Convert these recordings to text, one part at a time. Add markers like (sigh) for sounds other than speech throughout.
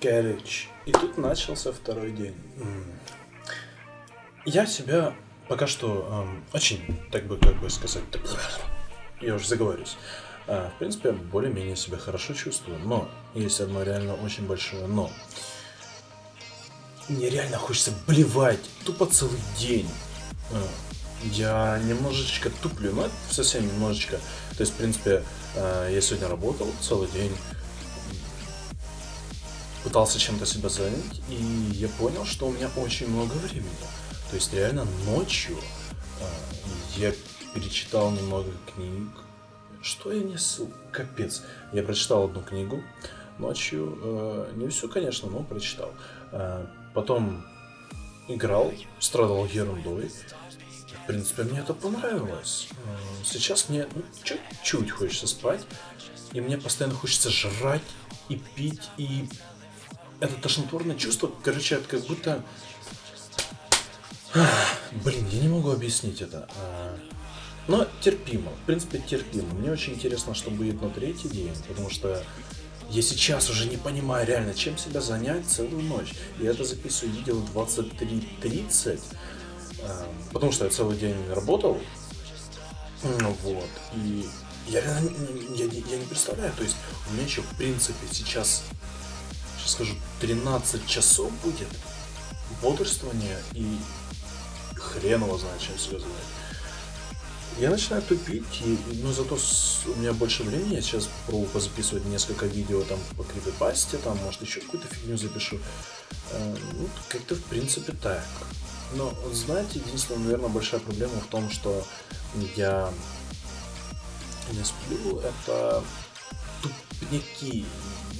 Короче, и тут начался второй день. Я себя пока что эм, очень, так бы, как бы сказать, так, я уже заговорюсь. А, в принципе, более-менее себя хорошо чувствую, но есть одно реально очень большое но. Мне реально хочется блевать тупо целый день. А, я немножечко туплю, но это совсем немножечко. То есть, в принципе, а, я сегодня работал целый день, пытался чем-то себя занять, и я понял, что у меня очень много времени. То есть реально ночью э, я перечитал немного книг. Что я несу? Капец. Я прочитал одну книгу ночью. Э, не всю, конечно, но прочитал. Э, потом играл, страдал ерундой. В принципе, мне это понравилось. Э, сейчас мне ну, чуть-чуть хочется спать. И мне постоянно хочется жрать и пить, и это тошнотворное чувство, короче, это как будто... Блин, я не могу объяснить это. А, но терпимо, в принципе терпимо. Мне очень интересно, что будет на третий день, потому что я сейчас уже не понимаю реально, чем себя занять целую ночь. Я это записываю видео 23.30, а, потому что я целый день работал. Вот. И я реально я, я не представляю, то есть у меня еще в принципе сейчас скажу, 13 часов будет бодрствования и хрен его знает, чем себя занять. Я начинаю тупить, и, но зато с, у меня больше времени, я сейчас попробую позаписывать несколько видео там по крипипасте, там, может, еще какую-то фигню запишу. Э, ну, как-то, в принципе, так. Но, знаете, единственная, наверное, большая проблема в том, что я не сплю, это тупняки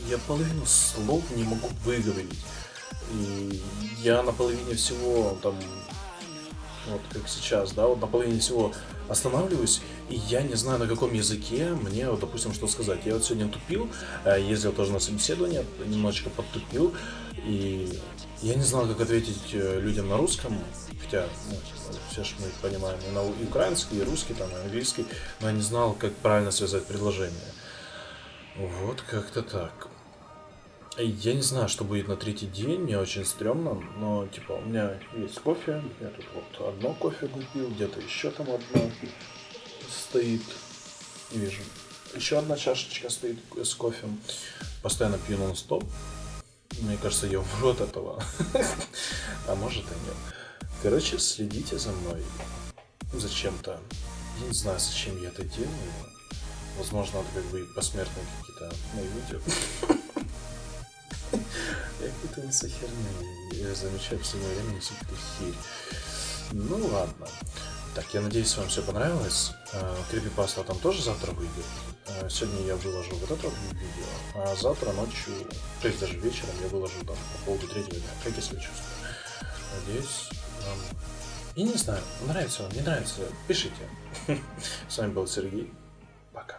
я половину слов не могу выговорить. И я на половине всего там, вот как сейчас, да, вот на половине всего останавливаюсь, и я не знаю, на каком языке мне, вот, допустим, что сказать. Я вот сегодня тупил, э, ездил тоже на собеседование, немножечко подтупил, и я не знал, как ответить э, людям на русском, хотя ну, все же мы понимаем и, на, украинский, и русский, там, и английский, но я не знал, как правильно связать предложение. Вот как-то так. Я не знаю, что будет на третий день, мне очень стрёмно, но типа у меня есть кофе, я тут вот одно кофе купил, где-то еще там одно стоит, не вижу. Еще одна чашечка стоит с кофе, постоянно пью нон-стоп. Мне кажется, я умру от этого, а может и нет. Короче, следите за мной зачем-то. Я не знаю, зачем я это делаю. Возможно, это как бы посмертные какие-то мои видео. Я какую-то несу херню. Я замечаю в свое время какую-то херь. Ну ладно. Так, я надеюсь, вам все понравилось. Крипипаста там тоже завтра выйдет. А, сегодня я выложу вот это видео, а завтра ночью, то есть даже вечером я выложу там по поводу третьего дня. Как я себя чувствую. Надеюсь, вам... И не знаю, нравится вам, не нравится, пишите. (laughs) С вами был Сергей. Пока.